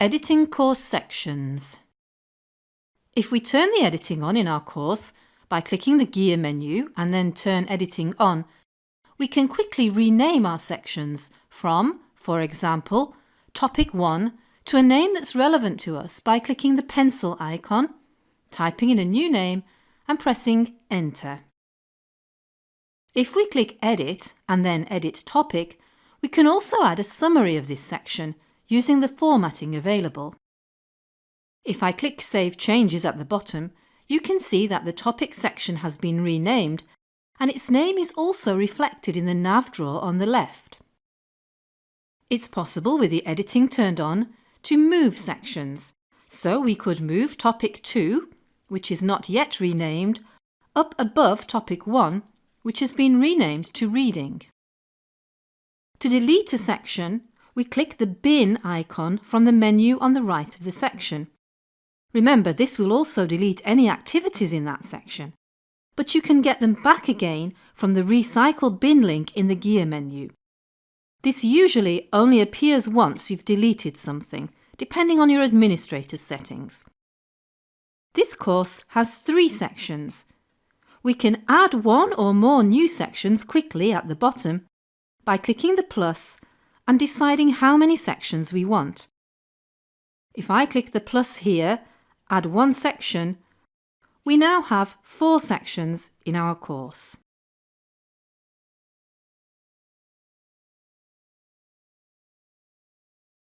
Editing course sections. If we turn the editing on in our course by clicking the gear menu and then turn editing on, we can quickly rename our sections from, for example, topic 1 to a name that's relevant to us by clicking the pencil icon, typing in a new name and pressing enter. If we click edit and then edit topic, we can also add a summary of this section using the formatting available. If I click Save Changes at the bottom, you can see that the topic section has been renamed and its name is also reflected in the nav drawer on the left. It's possible with the editing turned on to move sections, so we could move topic 2, which is not yet renamed, up above topic 1, which has been renamed to reading. To delete a section, we click the bin icon from the menu on the right of the section. Remember, this will also delete any activities in that section, but you can get them back again from the Recycle bin link in the gear menu. This usually only appears once you've deleted something, depending on your administrator's settings. This course has three sections. We can add one or more new sections quickly at the bottom by clicking the plus and deciding how many sections we want. If I click the plus here, add one section, we now have four sections in our course.